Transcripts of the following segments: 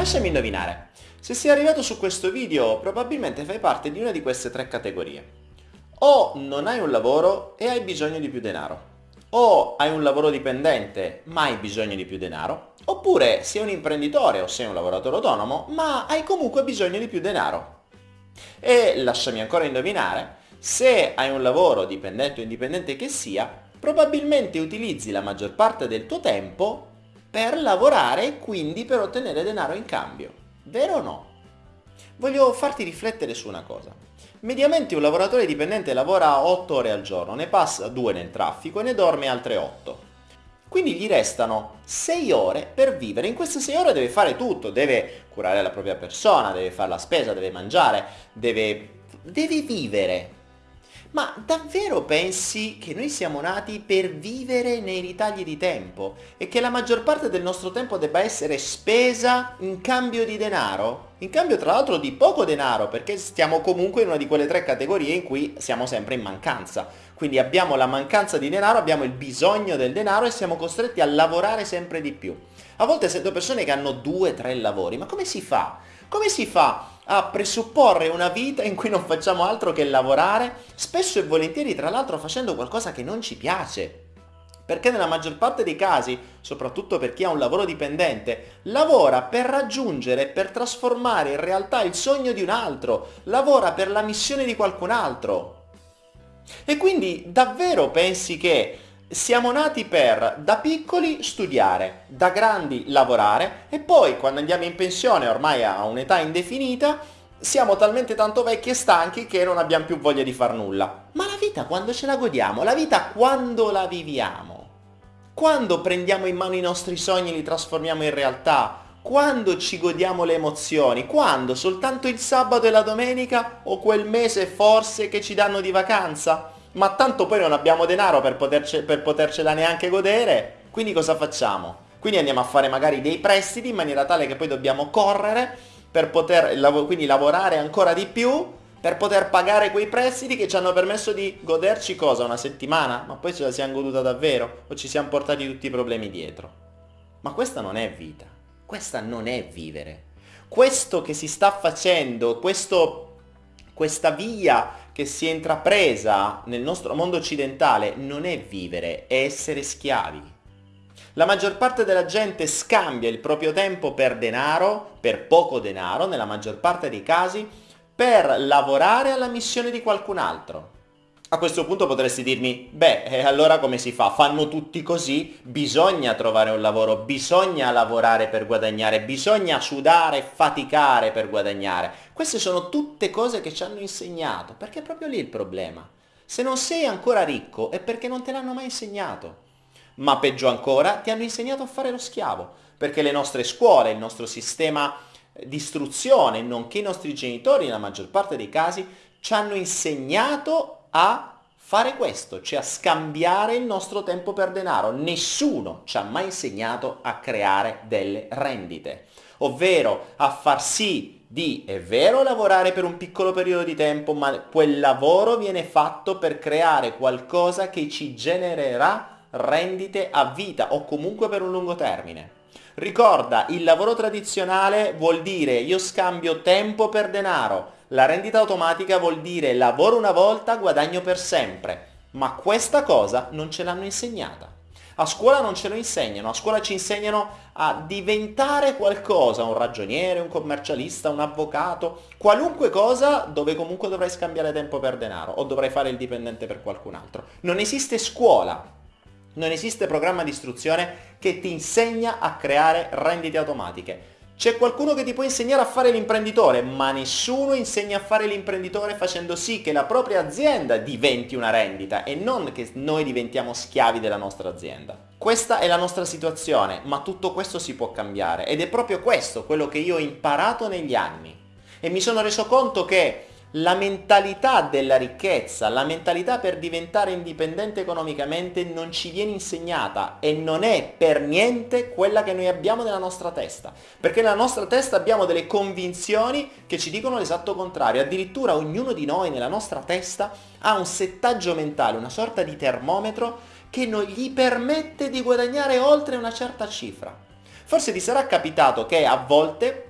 Lasciami indovinare. Se sei arrivato su questo video probabilmente fai parte di una di queste tre categorie. O non hai un lavoro e hai bisogno di più denaro. O hai un lavoro dipendente ma hai bisogno di più denaro. Oppure sei un imprenditore o sei un lavoratore autonomo ma hai comunque bisogno di più denaro. E lasciami ancora indovinare, se hai un lavoro dipendente o indipendente che sia, probabilmente utilizzi la maggior parte del tuo tempo per lavorare e quindi per ottenere denaro in cambio. Vero o no? Voglio farti riflettere su una cosa. Mediamente un lavoratore dipendente lavora 8 ore al giorno, ne passa 2 nel traffico e ne dorme altre 8. Quindi gli restano 6 ore per vivere. In queste 6 ore deve fare tutto, deve curare la propria persona, deve fare la spesa, deve mangiare, deve, deve vivere. Ma davvero pensi che noi siamo nati per vivere nei ritagli di tempo e che la maggior parte del nostro tempo debba essere spesa in cambio di denaro? In cambio tra l'altro di poco denaro perché stiamo comunque in una di quelle tre categorie in cui siamo sempre in mancanza. Quindi abbiamo la mancanza di denaro, abbiamo il bisogno del denaro e siamo costretti a lavorare sempre di più. A volte sento persone che hanno due, tre lavori, ma come si fa? Come si fa a presupporre una vita in cui non facciamo altro che lavorare, spesso e volentieri tra l'altro facendo qualcosa che non ci piace. Perché nella maggior parte dei casi, soprattutto per chi ha un lavoro dipendente, lavora per raggiungere, per trasformare in realtà il sogno di un altro, lavora per la missione di qualcun altro. E quindi davvero pensi che siamo nati per da piccoli studiare, da grandi lavorare e poi quando andiamo in pensione ormai a un'età indefinita siamo talmente tanto vecchi e stanchi che non abbiamo più voglia di far nulla. Ma la vita quando ce la godiamo? La vita quando la viviamo? Quando prendiamo in mano i nostri sogni e li trasformiamo in realtà? Quando ci godiamo le emozioni? Quando? Soltanto il sabato e la domenica o quel mese forse che ci danno di vacanza? Ma tanto poi non abbiamo denaro per, poterce, per potercela neanche godere, quindi cosa facciamo? Quindi andiamo a fare magari dei prestiti in maniera tale che poi dobbiamo correre per poter quindi lavorare ancora di più per poter pagare quei prestiti che ci hanno permesso di goderci cosa? Una settimana? Ma poi ce la siamo goduta davvero? O ci siamo portati tutti i problemi dietro? Ma questa non è vita, questa non è vivere. Questo che si sta facendo, questo, questa via che si è intrapresa nel nostro mondo occidentale non è vivere, è essere schiavi. La maggior parte della gente scambia il proprio tempo per denaro, per poco denaro, nella maggior parte dei casi, per lavorare alla missione di qualcun altro. A questo punto potresti dirmi, beh, e allora come si fa? Fanno tutti così? Bisogna trovare un lavoro, bisogna lavorare per guadagnare, bisogna sudare faticare per guadagnare. Queste sono tutte cose che ci hanno insegnato, perché è proprio lì il problema. Se non sei ancora ricco è perché non te l'hanno mai insegnato. Ma peggio ancora, ti hanno insegnato a fare lo schiavo, perché le nostre scuole, il nostro sistema di istruzione, nonché i nostri genitori, nella maggior parte dei casi, ci hanno insegnato a fare questo, cioè a scambiare il nostro tempo per denaro. Nessuno ci ha mai insegnato a creare delle rendite, ovvero a far sì di, è vero, lavorare per un piccolo periodo di tempo, ma quel lavoro viene fatto per creare qualcosa che ci genererà rendite a vita o comunque per un lungo termine. Ricorda, il lavoro tradizionale vuol dire io scambio tempo per denaro, la rendita automatica vuol dire lavoro una volta, guadagno per sempre. Ma questa cosa non ce l'hanno insegnata. A scuola non ce lo insegnano, a scuola ci insegnano a diventare qualcosa, un ragioniere, un commercialista, un avvocato, qualunque cosa dove comunque dovrai scambiare tempo per denaro o dovrai fare il dipendente per qualcun altro. Non esiste scuola, non esiste programma di istruzione che ti insegna a creare rendite automatiche. C'è qualcuno che ti può insegnare a fare l'imprenditore, ma nessuno insegna a fare l'imprenditore facendo sì che la propria azienda diventi una rendita e non che noi diventiamo schiavi della nostra azienda. Questa è la nostra situazione, ma tutto questo si può cambiare ed è proprio questo quello che io ho imparato negli anni. E mi sono reso conto che la mentalità della ricchezza, la mentalità per diventare indipendente economicamente non ci viene insegnata e non è per niente quella che noi abbiamo nella nostra testa. Perché nella nostra testa abbiamo delle convinzioni che ci dicono l'esatto contrario. Addirittura ognuno di noi nella nostra testa ha un settaggio mentale, una sorta di termometro che non gli permette di guadagnare oltre una certa cifra. Forse ti sarà capitato che a volte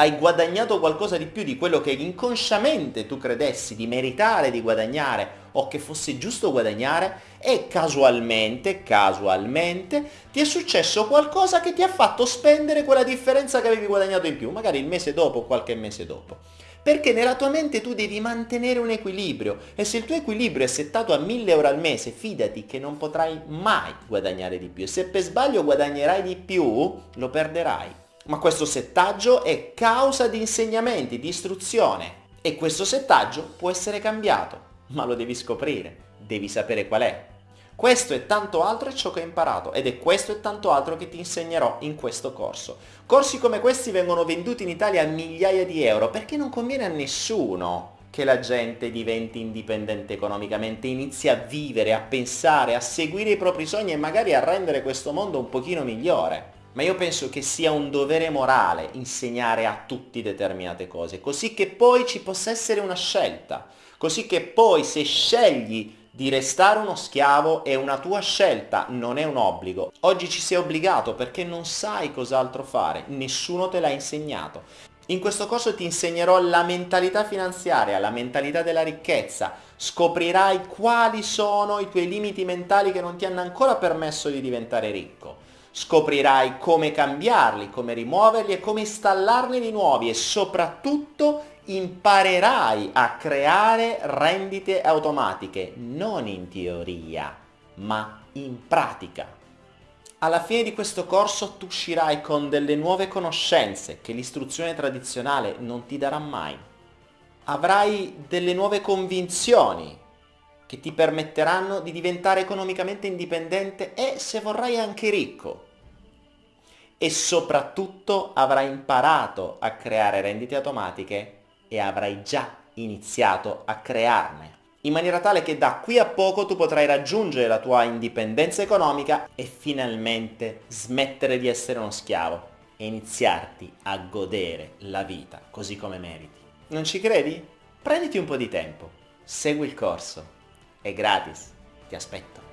hai guadagnato qualcosa di più di quello che inconsciamente tu credessi di meritare di guadagnare o che fosse giusto guadagnare e casualmente, casualmente ti è successo qualcosa che ti ha fatto spendere quella differenza che avevi guadagnato in più, magari il mese dopo o qualche mese dopo. Perché nella tua mente tu devi mantenere un equilibrio e se il tuo equilibrio è settato a 1000 euro al mese, fidati che non potrai mai guadagnare di più e se per sbaglio guadagnerai di più, lo perderai ma questo settaggio è causa di insegnamenti, di istruzione e questo settaggio può essere cambiato, ma lo devi scoprire, devi sapere qual è. Questo e tanto altro è ciò che ho imparato ed è questo e tanto altro che ti insegnerò in questo corso. Corsi come questi vengono venduti in Italia a migliaia di euro perché non conviene a nessuno che la gente diventi indipendente economicamente, inizi a vivere, a pensare, a seguire i propri sogni e magari a rendere questo mondo un pochino migliore ma io penso che sia un dovere morale insegnare a tutti determinate cose, così che poi ci possa essere una scelta, così che poi se scegli di restare uno schiavo è una tua scelta, non è un obbligo. Oggi ci sei obbligato perché non sai cos'altro fare, nessuno te l'ha insegnato. In questo corso ti insegnerò la mentalità finanziaria, la mentalità della ricchezza, scoprirai quali sono i tuoi limiti mentali che non ti hanno ancora permesso di diventare ricco Scoprirai come cambiarli, come rimuoverli e come installarne di nuovi e soprattutto imparerai a creare rendite automatiche, non in teoria, ma in pratica. Alla fine di questo corso tu uscirai con delle nuove conoscenze che l'istruzione tradizionale non ti darà mai. Avrai delle nuove convinzioni che ti permetteranno di diventare economicamente indipendente e, se vorrai, anche ricco e soprattutto avrai imparato a creare rendite automatiche e avrai già iniziato a crearne in maniera tale che da qui a poco tu potrai raggiungere la tua indipendenza economica e finalmente smettere di essere uno schiavo e iniziarti a godere la vita così come meriti. Non ci credi? Prenditi un po' di tempo, segui il corso, è gratis, ti aspetto.